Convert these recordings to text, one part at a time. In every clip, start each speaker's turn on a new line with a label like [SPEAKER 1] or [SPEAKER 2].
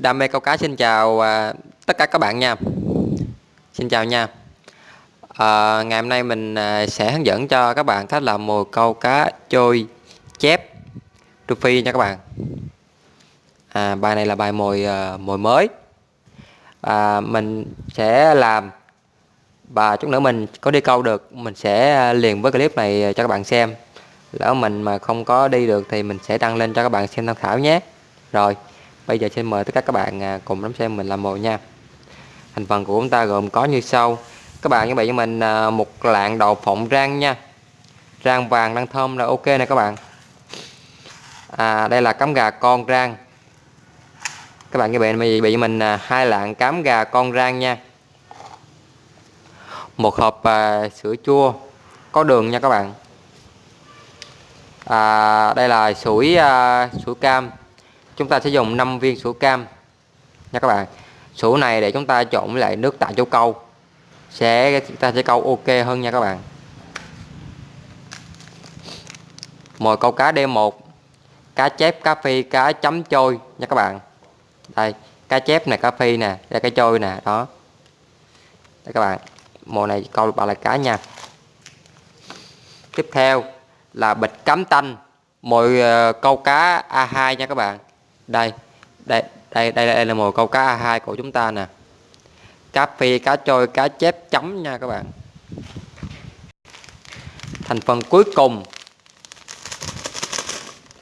[SPEAKER 1] Đam mê câu cá xin chào à, tất cả các bạn nha. Xin chào nha. À, Ngày hôm nay mình à, sẽ hướng dẫn cho các bạn cách làm mồi câu cá trôi chép phi nha các bạn. À, Bài này là bài mồi à, mồi mới. À, Mình sẽ làm. Và chút nữa mình có đi câu được Mình sẽ à, liền với clip này cho các bạn xem. Lỡ mình mà không có đi được thì mình sẽ đăng lên cho các bạn xem tham khảo nhé. Rồi. Bây giờ xin mời tất cả các bạn à, cùng đón xem mình làm mồi nha. Thành phần của chúng ta gồm có như sau. Các bạn chuẩn bị cho mình à, một lạng đậu phộng rang nha. Rang vàng rang thơm là ok nè các bạn. À, Đây là cắm gà con rang. Các bạn chuẩn bị bị cho mình à, hai lạng cám gà con rang nha. Một hộp à, sữa chua. Có đường nha các bạn. À, Đây là sủi à, sủi cam chúng ta sẽ dùng 5 viên sủi cam. Nha các bạn, sủi này để chúng ta trộn với lại nước tại chỗ câu. Sẽ, chúng ta sẽ câu ok hơn nha các bạn. Mồi câu cá D1 cá chép, cá phi, cá chấm trôi nha các bạn. Đây, cá chép này cá phi nè, đây cá trôi nè, đó. Đây các bạn, mồi này câu ba là cá nha. Tiếp theo là bịch cắm tanh, mồi ờ, câu cá A2 nha các bạn đây đây đây đây, đây là mồi câu cá A2 của chúng ta nè. Cá phi cá trôi cá chép chấm nha các bạn. Thành phần cuối cùng.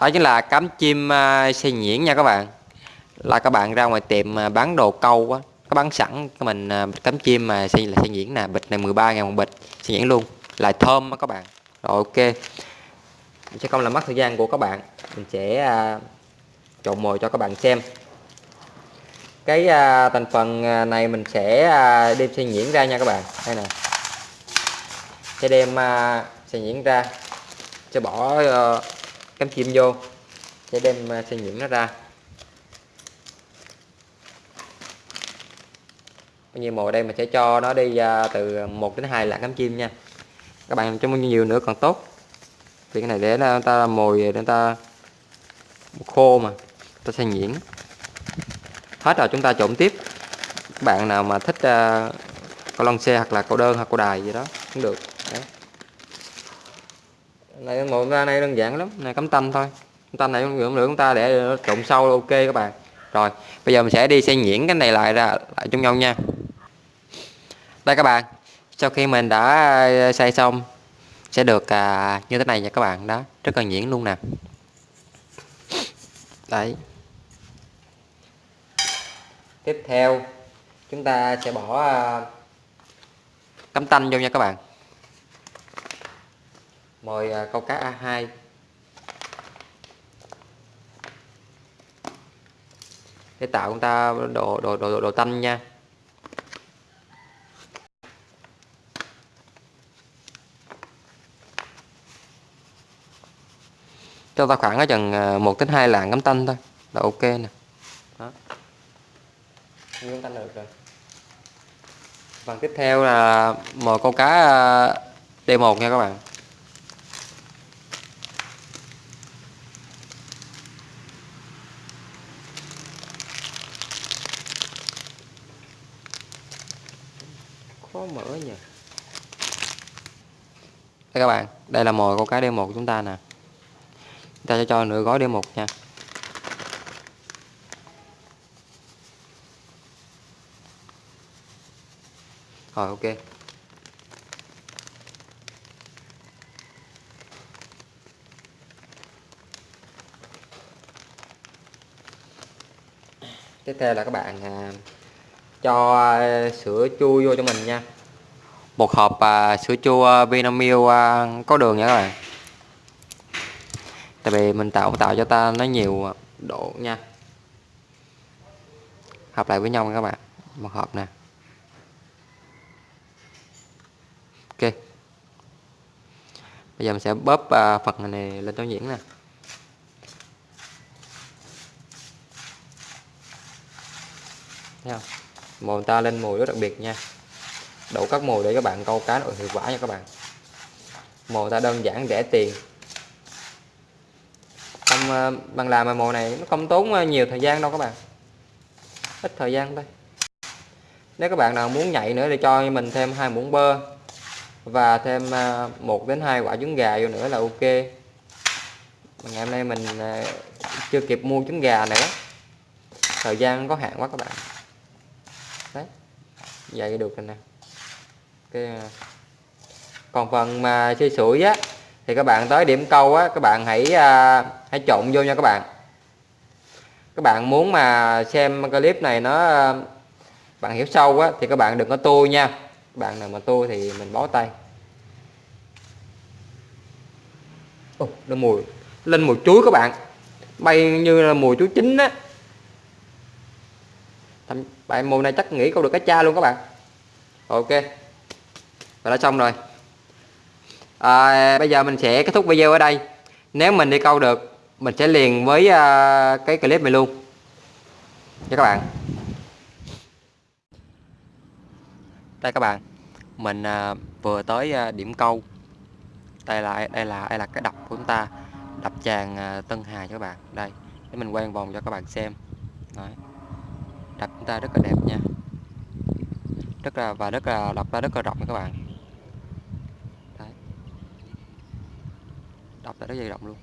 [SPEAKER 1] Đó chính là cắm chim à, xây nhuyễn nha các bạn. Là các bạn ra ngoài tiệm à, bán đồ câu á có bán sẵn cái mình à, cắm chim mà xây là xây nhuyễn nè bịch này 13 ngàn một bịch xây nhuyễn luôn. Lại thơm á các bạn. Rồi ok. Mình sẽ không làm mất thời gian của các bạn. Mình sẽ uh, trộn mồi cho các bạn xem. Cái à, thành phần à, này mình sẽ à, đem xay nhuyễn ra nha các bạn. Đây nè. Sẽ đem à, xay nhuyễn ra. Sẽ bỏ à, cánh chim vô. Sẽ đem à, xay nhuyễn nó ra. Bao nhiêu mồi đây mình sẽ cho nó đi à, từ 1 đến 2 lạng cánh chim nha. Các bạn cho bao nhiêu nữa còn tốt. Vì cái này để nó ta mồi để người ta khô mà ta xay nhuyễn hết rồi chúng ta trộn tiếp. Các bạn nào mà thích uh, câu lon xe hoặc là câu đơn hoặc câu đài gì đó cũng được. Đấy. này ngồi ra này đơn giản lắm. Này cắm tanh thôi. Tanh này cũng được chúng ta để trộn sâu ok các bạn. Rồi bây giờ mình sẽ đi xay nhuyễn cái này lại ra lại chung nhau nha. Đây các bạn sau khi mình đã ờ, xay xong sẽ được à, như thế này nha các bạn. Đó rất là nhuyễn luôn nè. Đấy tiếp theo chúng ta sẽ bỏ à, cắm tanh vô nha các bạn. Mồi à, câu cá A2 để tạo chúng ta độ độ độ độ, độ tanh nha. Cho ta khoảng ở chừng à, 1 đến 2 lạng cắm tanh thôi. Là ok nè nguyên tanh được rồi. Phần tiếp theo là mồi câu cá à, D1 nha các bạn. Khó mở nhỉ. Đây các bạn, đây là mồi câu cá D1 của chúng ta nè. Chúng ta sẽ cho nửa gói D1 nha. Rồi ok. Tiếp theo là các bạn à, cho à, sữa chua vô cho mình nha. Một hộp à, sữa chua à, Vinamilk à, có đường nha các bạn. Tại vì mình tạo tạo cho ta nó nhiều độ nha. Hợp lại với nhau các bạn. Một hộp nè. Bây giờ mình sẽ bóp à, phần này lên cho nhuyễn nè. Thấy không? mồi ta lên mồi rất đặc biệt nha. Đổ các mồi để các bạn câu cá nội hiệu quả nha các bạn. Mồi ta đơn giản rẻ tiền. Không à, bằng làm mà mồi này nó không tốn à, nhiều thời gian đâu các bạn. Ít thời gian thôi. Nếu các bạn nào muốn nhạy nữa thì cho mình thêm hai muỗng bơ và thêm à, một đến hai quả trứng gà vô nữa là ok. Ngày hôm nay mình à, chưa kịp mua trứng gà nữa. Thời gian có hạn quá các bạn. Đấy. Vậy được rồi nè. Cái à. còn phần mà xây sủi á thì các bạn tới điểm câu á các bạn hãy à, hãy trộn vô nha các bạn. Các bạn muốn mà xem clip này nó bạn hiểu sâu á thì các bạn đừng có tua nha bạn nào mà tua thì mình bó tay. Ồ, nó mùi lên mùi chuối các bạn. Bay như là mùi chuối chín á. Thầm, bạn mùi này chắc nghĩ câu được cái cha luôn các bạn. Ok và đã xong rồi. À, bây giờ mình sẽ kết thúc video ở đây. Nếu mình đi câu được mình sẽ liền với uh, cái clip này luôn. Nha các bạn. Đây các bạn mình à, vừa tới à, điểm câu đây là đây là đây là cái đập của chúng ta đập tràn à, Tân Hà cho các bạn đây để mình quay vòng cho các bạn xem Đấy. đập chúng ta rất là đẹp nha rất là và rất là đập ra rất là rộng nha các bạn Đấy. đập ra rất là rộng luôn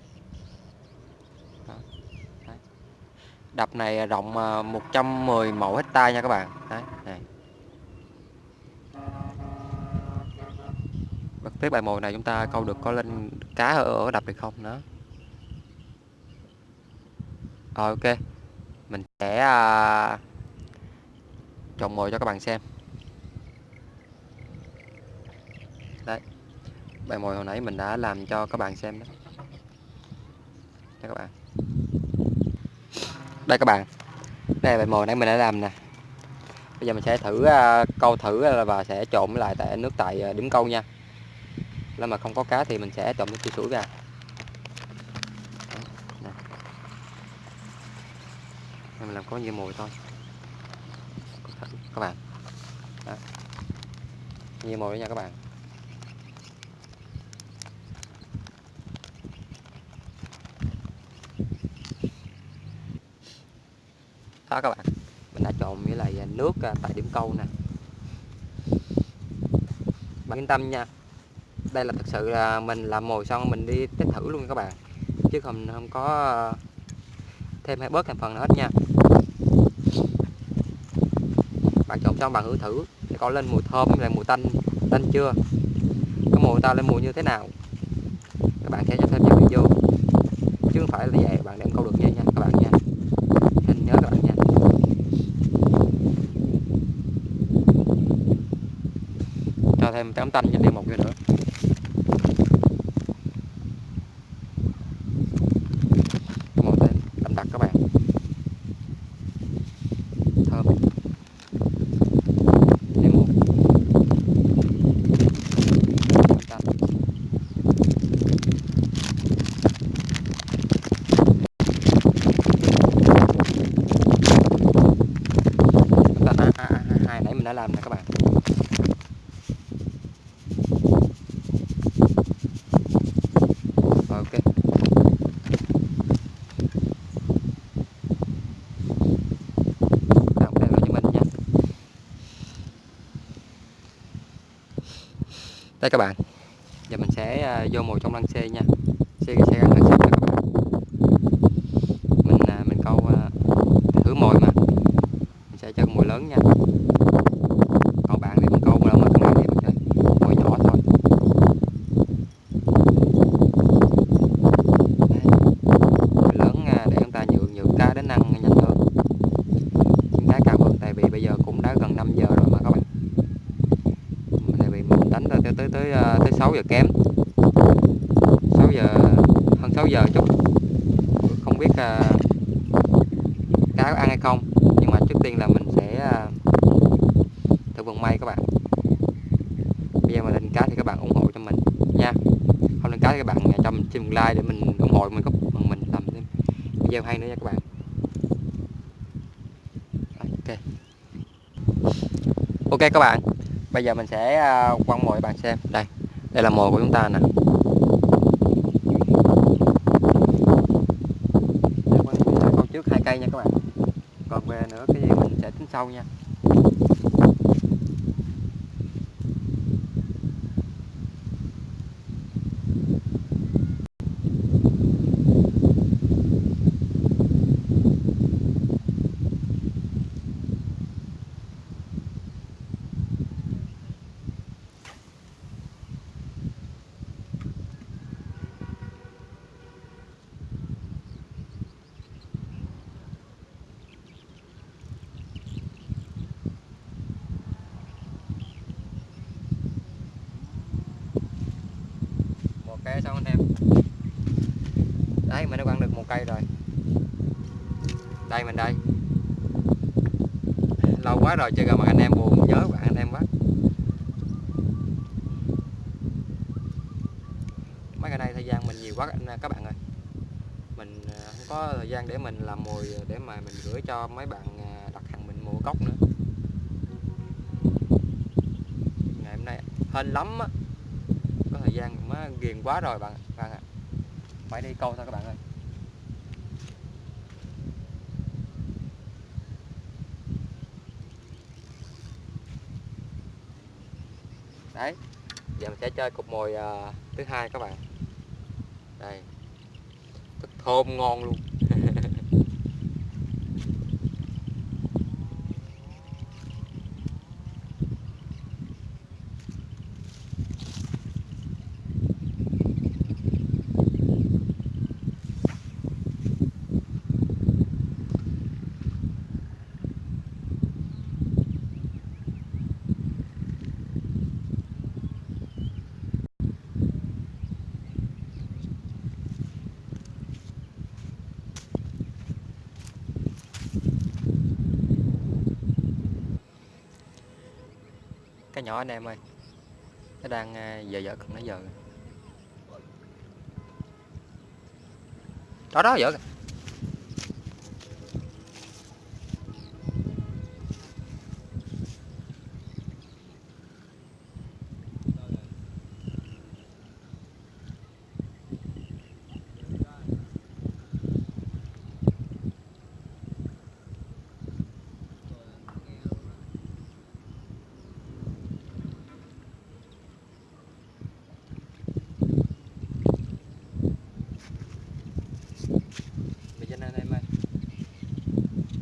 [SPEAKER 1] Đó. Đấy. đập này rộng à, 110 mẫu hecta nha các bạn Đấy. Này. Bật bài mồi này chúng ta câu được có lên cá ở, ở đập được không nữa rồi ok. Mình sẽ à, trồng mồi cho các bạn xem. Đấy bài mồi hồi nãy mình đã làm cho các bạn xem đó. Đây các bạn. Đây các bạn. Đây là bài mồi nãy mình đã làm nè. Bây giờ mình sẽ thử uh, câu thử và sẽ trộn lại tại nước tại uh, điểm câu nha nếu mà không có cá thì mình sẽ trộn nước sủi vào. Mình làm có nhiều mùi thôi. Các bạn. Đó. nhiều mùi nha các bạn. Đó, các bạn. Mình đã trộn với lại à, nước à, tại điểm câu nè. Bạn yên tâm nha đây là thật sự là mình làm mồi xong mình đi test thử luôn các bạn. Chứ không không có ờ, thêm hay bớt thành phần nữa hết nha. Bạn trộn xong bạn thử thử để có lên mùi thơm, lại mùi tanh tanh chưa? Cái mùi ta lên mùi như thế nào? Các bạn sẽ cho thêm vào video chứ không phải là vậy, bạn đem câu được nha nha các bạn nha. Nên nhớ các bạn nha. Cho thêm tấm tanh cho đi một cái nữa đã làm nè các bạn Rồi, ok làm đây cho mình nha đây các bạn. Giờ mình sẽ à, vô mồi trong lăng xe nha. Xe xe gắn lăng xe nha các bạn mình à, mình câu à, thử mồi mà mình sẽ cho mồi lớn nha tới tới ờ, tới 6 giờ kém. 6 giờ hơn 6 giờ chút. Không biết à, cá có ăn hay không nhưng mà trước tiên là mình sẽ à, thử vận may các bạn. Bây giờ mà lên cá thì các bạn ủng hộ cho mình nha. Không lên cá thì các bạn à, cho mình xin like để mình ủng hộ mình có mình làm thêm. Video hay nữa nha các bạn. Ok. Ok các bạn. Bây giờ mình sẽ à, quăng mồi bạn xem. Đây đây là mồi của chúng ta nè. Con trước hai cây nha các bạn. Còn về nữa cái gì mình sẽ tính sau nha. Không anh em? Đấy, mình đã quăng được một cây rồi. Đây, mình đây. Lâu quá rồi chưa gặp mặt anh em, buồn nhớ bạn anh em quá. Mấy ngày nay thời gian mình nhiều quá các bạn ơi. Mình à, không có thời gian để mình làm mồi à, để mà mình gửi cho mấy bạn à, đặt hàng mình mua cốc nữa. Ngày hôm nay hên lắm á thời ghiền quá rồi bạn bạn ạ. Phải đi câu thôi các bạn ơi. Đấy giờ mình sẽ chơi cục mồi uh, thứ hai các bạn. Đây. Thức thơm ngon luôn cái nhỏ anh em ơi nó đang giờ giờ cần nó giờ đó đó giờ kìa. Mày Vinh anh em ơi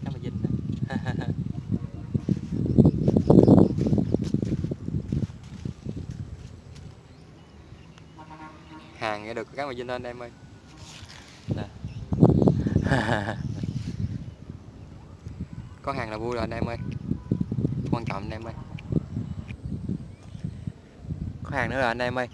[SPEAKER 1] Cá mày Vinh nè Hàng nghe được cá mày Vinh anh em ơi. Có hàng là vui rồi anh em ơi. Quan trọng anh em ơi. Có hàng nữa rồi anh em ơi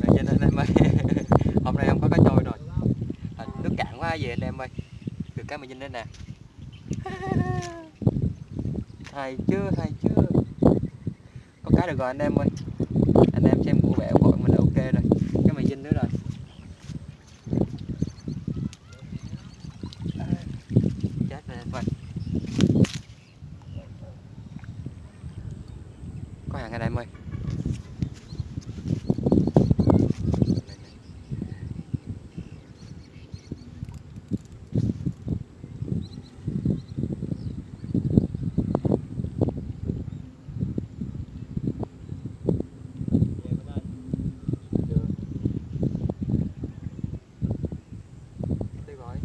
[SPEAKER 1] Mày Vinh anh em ơi Hôm nay không có cá trôi rồi à, Nước cạn quá về anh em ơi cái mà mày Vinh đây nè. Hay chưa hay chưa Có cái được rồi, anh em ơi. Anh em xem của vẻ của mình là ok rồi. Cái mà Vinh nữa rồi. Chết rồi anh Có hàng anh em ơi đi rồi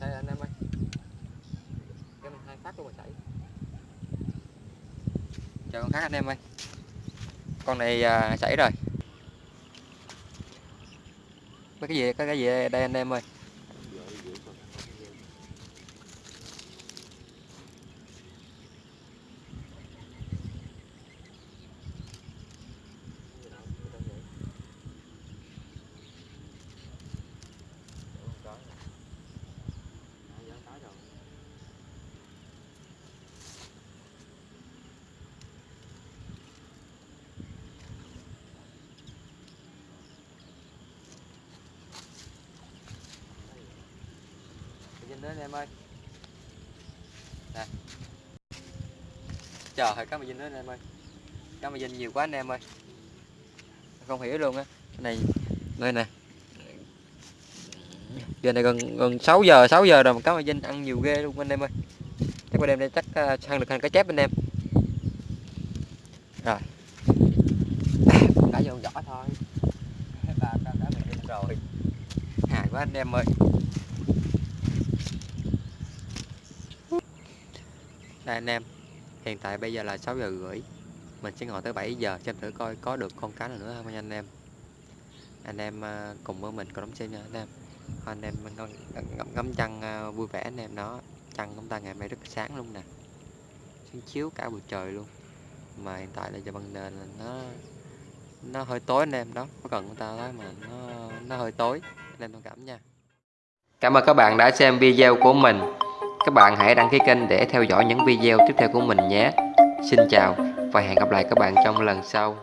[SPEAKER 1] đây anh em ơi cái mình hai phát luôn mà chảy chờ con khác anh em ơi. Con này à, chảy rồi. Mấy cái gì cái cái gì đây anh em ơi? Nữa anh em ơi. Nè chờ ơi cá mà dinh nữa em ơi. Cá mà dinh nhiều quá anh em ơi. Không hiểu luôn á. Cái này, đây nè. Giờ này gần gần 6 giờ 6 giờ rồi mà cá mà dinh ăn nhiều ghê luôn anh em ơi. Chắc qua đêm đây chắc à, săn được hàng cá chép anh em. Rồi. Cá vô giỏ thôi. Ba cá cá mình rồi. Hài quá anh em ơi. Đây anh em hiện tại bây giờ là 6 giờ rưỡi. Mình sẽ ngồi tới 7 giờ xem thử coi có được con cá nào nữa không nha anh em. Anh em à, cùng với mình cùng đóng xem nha anh em. Anh em ngắm, ngắm, ngắm trăng à, vui vẻ anh em đó. Trăng chúng ta ngày mai rất sáng luôn nè. Sáng chiếu cả buổi trời luôn. Mà hiện tại là giờ ban nền là nó nó hơi tối anh em đó. Có cần người ta nói mà nó nó hơi tối. Anh em thông cảm nha. Cảm ơn các bạn đã xem video của mình các bạn hãy đăng ký kênh để theo dõi những video tiếp theo của mình nhé. Xin chào và hẹn gặp lại các bạn trong lần sau.